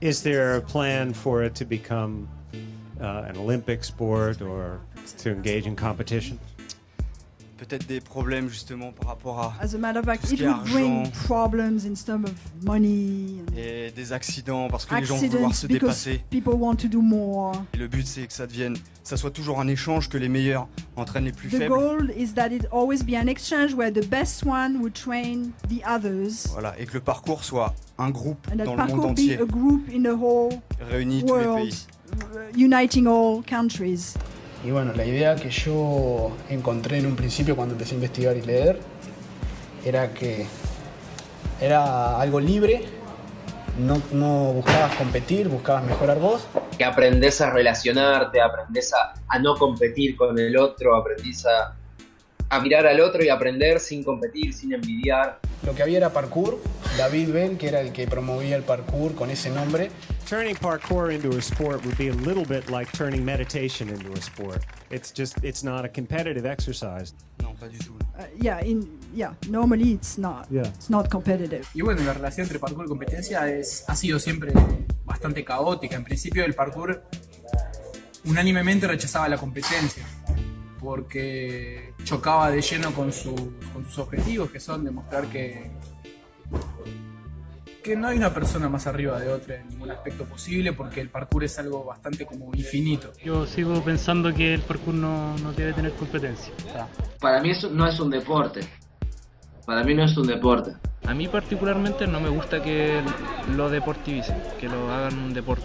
Is there a plan for it to become uh, an Olympic sport or to engage in competition? Peut-être des problèmes justement par rapport à As a matter of fact, tout ce it would bring problems in terms of money and et des accidents parce que les gens vont vouloir se dépasser. people want to do more. Et le but c'est que ça devienne, ça soit toujours un échange que les meilleurs entraînent les plus The faibles. goal is that it always be an exchange where the best one would train the others. Voilà, et que le parcours soit un groupe And dans le monde parkour be entier, a group in the whole réunit tous les pays. uniting all countries. Y bueno, la idea que yo encontré en un principio cuando empecé a investigar y leer era que era algo libre, no, no buscabas competir, buscabas mejorar vos. que aprendes a relacionarte, aprendes a, a no competir con el otro, aprendes a, a mirar al otro y aprender sin competir, sin envidiar. Lo que había era parkour, David Bell, que era el que promovía el parkour con ese nombre, Turning parkour into a sport would be a little bit like turning meditation into a sport. It's just, it's not a competitive exercise. Non, pas du tout. Uh, yeah, in yeah, normally it's not. Yeah. It's not competitive. Y bueno, la relación entre parkour y competencia es, ha sido siempre bastante caótica. En principio el parkour unánimemente rechazaba la competencia porque chocaba de lleno con, su- con sus objetivos, que son demostrar que, que no hay una persona más arriba de otra en ningún aspecto posible, porque el parkour es algo bastante como infinito. Yo sigo pensando que el parkour no, no debe tener competencia. Para mí eso no es un deporte. Para mí no es un deporte. A mí particularmente no me gusta que lo deportivicen, que lo hagan un deporte.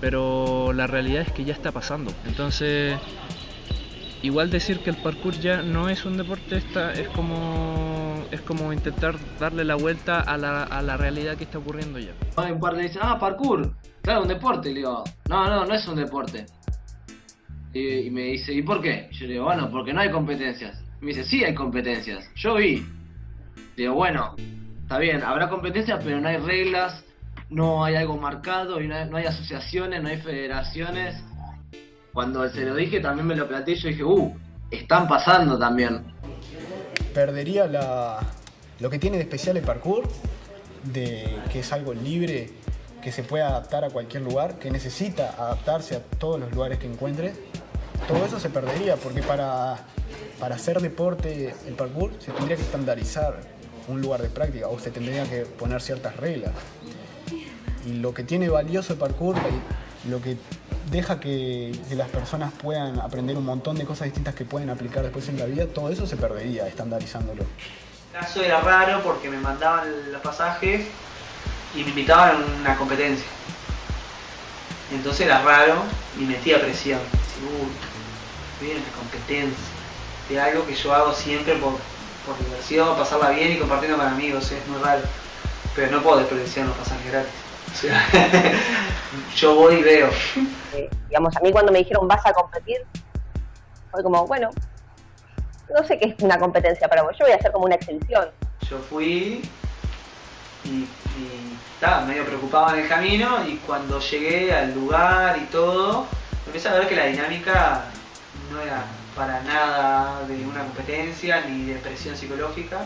Pero la realidad es que ya está pasando. Entonces, igual decir que el parkour ya no es un deporte está, es como es como intentar darle la vuelta a la, a la realidad que está ocurriendo ya. Hay un par de dicen, ah, parkour, claro, un deporte. Y le digo, no, no, no es un deporte. Y, y me dice, ¿y por qué? Yo le digo, bueno, porque no hay competencias. Y me dice, sí hay competencias. Yo vi. Digo, bueno, está bien, habrá competencias, pero no hay reglas, no hay algo marcado, y no no hay asociaciones, no hay federaciones. Cuando se lo dije, también me lo planteé, yo dije, uh, están pasando también. perdería la, lo que tiene de especial el parkour, de que es algo libre, que se puede adaptar a cualquier lugar, que necesita adaptarse a todos los lugares que encuentres. Todo eso se perdería porque para, para hacer deporte el parkour se tendría que estandarizar un lugar de práctica o se tendría que poner ciertas reglas. Y lo que tiene valioso el parkour, lo que deja que, las personas puedan aprender un montón de cosas distintas que pueden aplicar después en la vida, todo eso se perdería estandarizándolo. El caso era raro porque me mandaban los pasajes y me invitaban a una competencia. Entonces era raro y metía presión. Uy, la competencia. De algo que yo hago siempre por, por diversión, pasarla bien y compartiendo con amigos, es muy raro. Pero no puedo desperdiciar los pasajes gratis. yo voy y veo. Eh, digamos, a mí cuando me dijeron vas a competir, fue como, bueno, no sé qué es una competencia para vos, yo voy a hacer como una exhibición. Yo fui y, y estaba medio preocupado en el camino y cuando llegué al lugar y todo, empecé a ver que la dinámica no era para nada de una competencia ni de presión psicológica.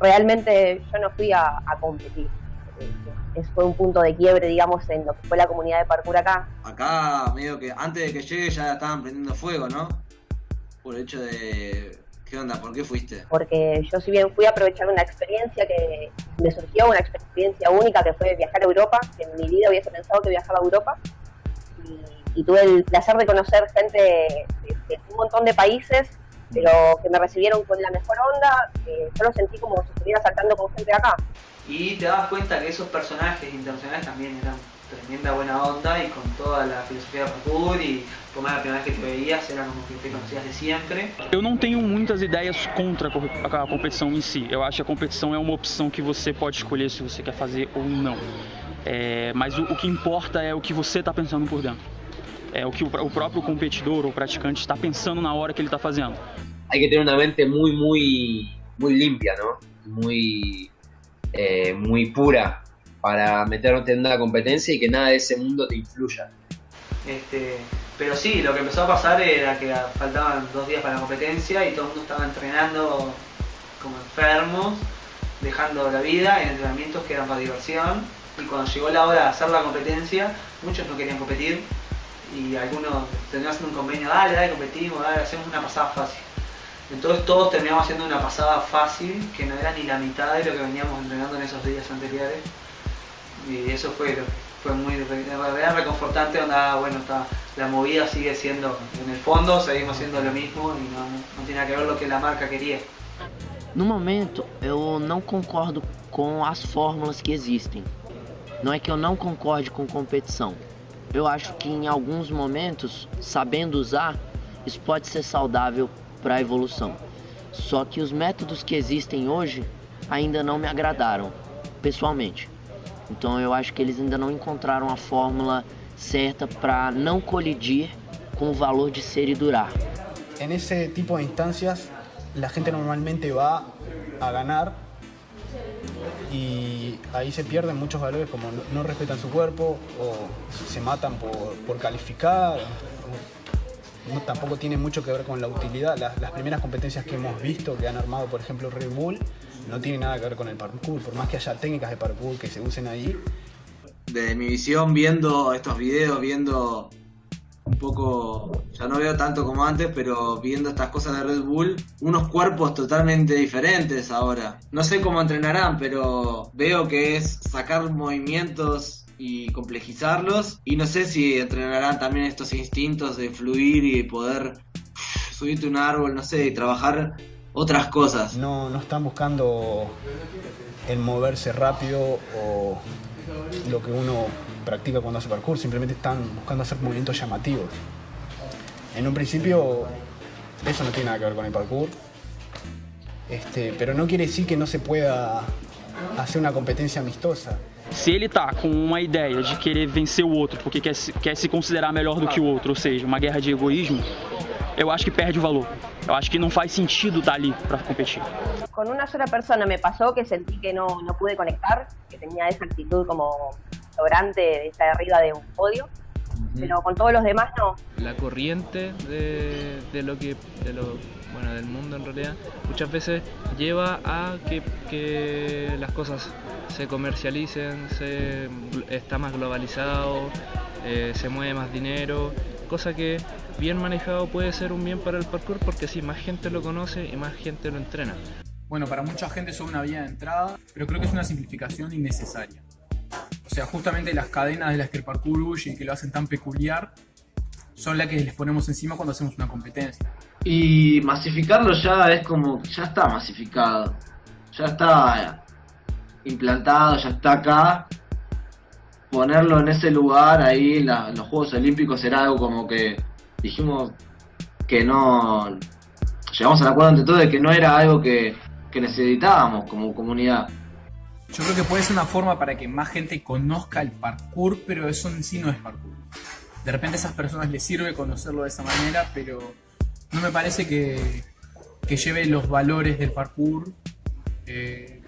Realmente yo no fui a, a competir. Fue un punto de quiebre, digamos, en lo que fue la comunidad de parkour acá. Acá, medio que antes de que llegue ya estaban prendiendo fuego, ¿no? Por el hecho de. ¿Qué onda? ¿Por qué fuiste? Porque yo si bien fui a aprovechar una experiencia que me surgió, una experiencia única que fue viajar a Europa, que en mi vida hubiese pensado que viajaba a Europa, y, y tuve el placer de conocer gente de, de un montón de países, pero que me recibieron con la mejor onda, que yo lo sentí como si estuviera saltando con gente de acá. Y te das cuenta que esos personajes internacionales también eran tremenda buena onda y con toda la filosofía de parkour y por más la primera vez que te veías eran como que te conocías de siempre. Eu não tenho muitas ideias contra a co- a competição em si. Eu acho que a competição é uma opção que você pode escolher se você quer fazer ou não. É, mas o, o que importa é o que você está pensando por dentro. É o que o, o próprio competidor ou praticante está pensando na hora que ele está fazendo. hay que tener una mente muy, muy, muy limpia, ¿no? Muy, eh, muy pura para meterte en una competencia y que nada de ese mundo te influya. Este, pero sí, lo que empezó a pasar era que faltaban dos días para la competencia y todo el mundo estaba entrenando como enfermos dejando la vida en entrenamientos que eran para diversión y cuando llegó la hora de hacer la competencia, muchos no querían competir y algunos terminaron haciendo un convenio, dale, dale, competimos, dale, hacemos una pasada fácil. Entonces todos terminamos haciendo una pasada fácil que no era ni la mitad de lo que veníamos entrenando en esos días anteriores. Y eso fue, fue muy realidad reconfortante, donde, bueno, está, la movida sigue siendo, en el fondo seguimos haciendo lo mismo y no, no tiene que ver lo que la marca quería. No momento, eu não concordo com as fórmulas que existem. Não é que eu não concorde com competição. Eu acho que em alguns momentos, sabendo usar, isso pode ser saudável para a evolução. Só que os métodos que existem hoje ainda não me agradaram, pessoalmente. Então eu acho que eles ainda não encontraram a fórmula certa para não colidir com o valor de ser e durar. En ese tipo de instancias, la gente normalmente va a ganar y ahí se pierden muchos valores como no, respetan su cuerpo o se matan por, por calificar. No, tampoco tiene mucho que ver con la utilidad. Las, las, primeras competencias que hemos visto que han armado, por ejemplo, Red Bull, no tiene nada que ver con el parkour. Por más que haya técnicas de parkour que se usen ahí. Desde mi visión, viendo estos videos, viendo un poco, ya no veo tanto como antes, pero viendo estas cosas de Red Bull, unos cuerpos totalmente diferentes ahora. No sé cómo entrenarán, pero veo que es sacar movimientos y complejizarlos. Y no sé si entrenarán también estos instintos de fluir y poder subirte un árbol, no sé, y trabajar otras cosas. No, no están buscando el moverse rápido o lo que uno practica cuando hace parkour, simplemente están buscando hacer movimientos llamativos. En un principio eso no tiene nada que ver con el parkour, este, pero no quiere decir que no se pueda hacer una competencia amistosa. Se ele tá com uma ideia de querer vencer o outro porque quer quer se considerar melhor do que o outro, ou seja, uma guerra de egoísmo, eu acho que perde o valor. Eu acho que não faz sentido estar ali para competir. Con una sola persona me pasó que sentí que no, no pude conectar, que tenía esa actitud como sobrante de estar arriba de un podio, pero con todos los demás no. La corriente de, de lo que de lo, bueno del mundo en realidad muchas veces lleva a que, que las cosas se comercialicen, se, está más globalizado, eh, se mueve más dinero, cosa que bien manejado puede ser un bien para el parkour porque así más gente lo conoce y más gente lo entrena. Bueno, para mucha gente es una vía de entrada, pero creo que es una simplificación innecesaria. O sea, justamente las cadenas de las que el parkour huye y que lo hacen tan peculiar son las que les ponemos encima cuando hacemos una competencia. Y masificarlo ya es como, ya está masificado, ya está implantado, ya está acá. Ponerlo en ese lugar, ahí la, los Juegos Olímpicos era algo como que dijimos que no, llegamos al acuerdo entre todos de que no era algo que, que necesitábamos como comunidad. Yo creo que puede ser una forma para que más gente conozca el parkour, pero eso en sí no es parkour. De repente a esas personas les sirve conocerlo de esa manera, pero no me parece que, que lleve los valores del parkour. Eh,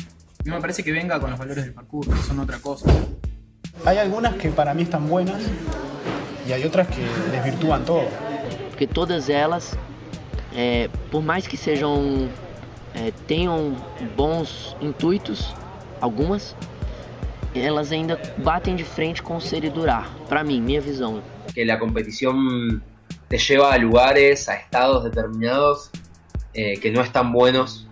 no me parece que venga con los valores del parkour, que son otra cosa. Hay algunas que para mí están buenas y hay otras que desvirtúan todo. Porque todas elas, é, por mais que sejam é, tenham bons intuitos, algumas, elas ainda batem de frente com o ser e durar, para mim, minha visão. Que la competición te lleva a lugares, a estados determinados eh, que no están buenos.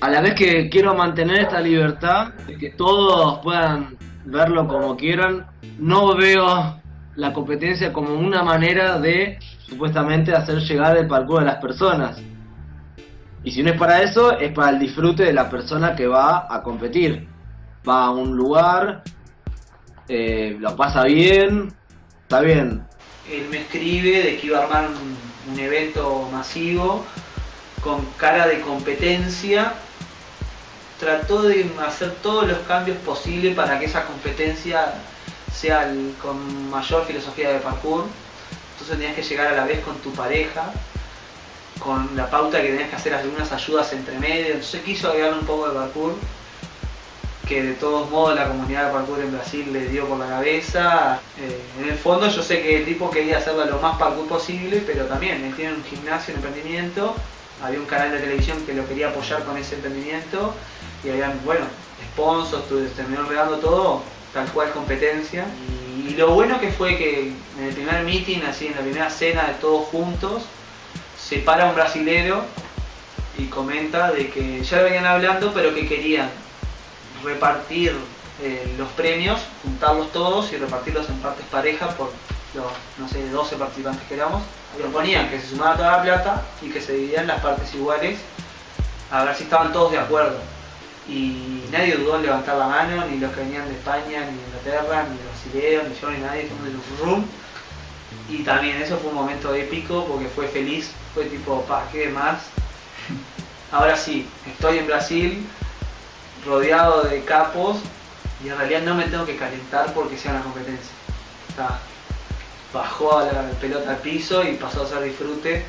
A la vez que quiero mantener esta libertad, que todos puedan verlo como quieran, no veo la competencia como una manera de supuestamente hacer llegar el parkour a las personas. Y si no es para eso, es para el disfrute de la persona que va a competir. Va a un lugar, eh, lo pasa bien, está bien. Él me escribe de que iba a armar un, un evento masivo con cara de competencia. Trató de hacer todos los cambios posibles para que esa competencia sea con mayor filosofía de parkour. Entonces tenías que llegar a la vez con tu pareja, con la pauta que tenías que hacer algunas ayudas entre medio. Entonces quiso agregarle un poco de parkour, que de todos modos la comunidad de parkour en Brasil le dio por la cabeza. Eh, en el fondo yo sé que el tipo quería hacerlo lo más parkour posible, pero también él tiene un gimnasio, un emprendimiento, había un canal de televisión que lo quería apoyar con ese emprendimiento y habían, bueno, sponsors, terminó regando todo, tal cual competencia. Y, lo bueno que fue que en el primer meeting, así en la primera cena de todos juntos, se para un brasilero y comenta de que ya venían hablando, pero que querían repartir eh, los premios, juntarlos todos y repartirlos en partes parejas por los, no sé, 12 participantes que éramos. Proponían que se sumara toda la plata y que se dividieran las partes iguales a ver si estaban todos de acuerdo. Y nadie dudó en levantar la mano, ni los que venían de España, ni de Inglaterra, ni los brasileños, ni yo, ni nadie, todo de room. Y también eso fue un momento épico porque fue feliz, fue tipo, pa, ¿qué más? Ahora sí, estoy en Brasil, rodeado de capos, y en realidad no me tengo que calentar porque sea una competencia. bajó la pelota al piso y pasó a ser disfrute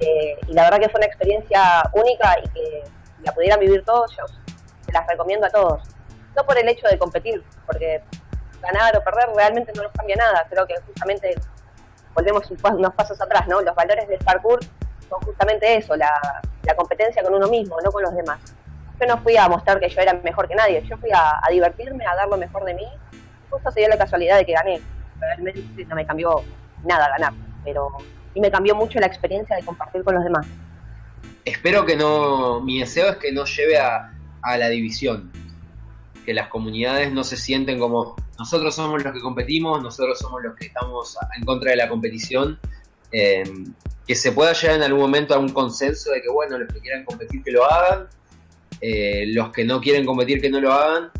eh, y la verdad que fue una experiencia única y que la pudieran vivir todos, yo las recomiendo a todos. No por el hecho de competir, porque ganar o perder realmente no nos cambia nada. Creo que justamente volvemos unos pasos atrás, ¿no? Los valores del parkour son justamente eso, la, competencia con uno mismo, no con los demás. Yo no fui a mostrar que yo era mejor que nadie, yo fui a, divertirme, a dar lo mejor de mí. Justo se dio la casualidad de que gané. Realmente no me cambió nada ganar, pero y me cambió mucho la experiencia de compartir con los demás. Espero que no, mi deseo es que no lleve a, la división, que las comunidades no se sienten como nosotros somos los que competimos, nosotros somos los que estamos en contra de la competición, eh, que se pueda llegar en algún momento a un consenso de que bueno, los que quieran competir que lo hagan, eh, los que no quieren competir que no lo hagan,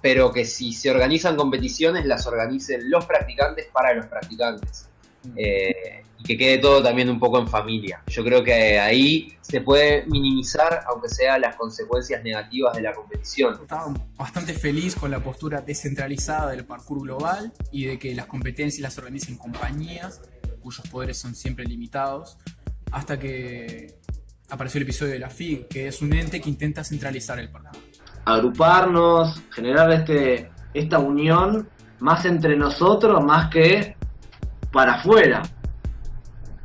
pero que si se organizan competiciones las organicen los practicantes para los practicantes. Eh, y que quede todo también un poco en familia. Yo creo que ahí se puede minimizar, aunque sea las consecuencias negativas de la competición. Estaba bastante feliz con la postura descentralizada del parkour global y de que las competencias las organicen compañías cuyos poderes son siempre limitados, hasta que apareció el episodio de la FIG, que es un ente que intenta centralizar el parkour. Agruparnos, generar este, esta unión más entre nosotros, más que para afuera.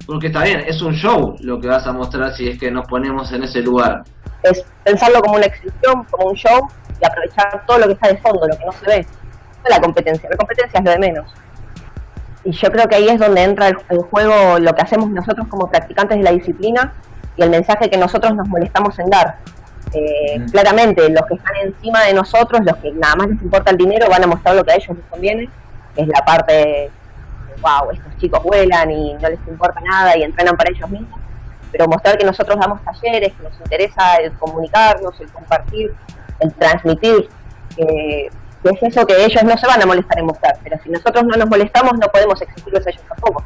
Porque está bien, es un show lo que vas a mostrar si es que nos ponemos en ese lugar. Es pensarlo como una exhibición, como un show y aprovechar todo lo que está de fondo, lo que no se ve. No la competencia, la competencia es lo de menos. Y yo creo que ahí es donde entra el, juego lo que hacemos nosotros como practicantes de la disciplina y el mensaje que nosotros nos molestamos en dar. Eh, claramente, los que están encima de nosotros, los que nada más les importa el dinero, van a mostrar lo que a ellos les conviene, que es la parte wow, estos chicos vuelan y no les importa nada y entrenan para ellos mismos, pero mostrar que nosotros damos talleres, que nos interesa el comunicarnos, el compartir, el transmitir, que, es eso que ellos no se van a molestar en mostrar, pero si nosotros no nos molestamos no podemos exigirles a ellos tampoco.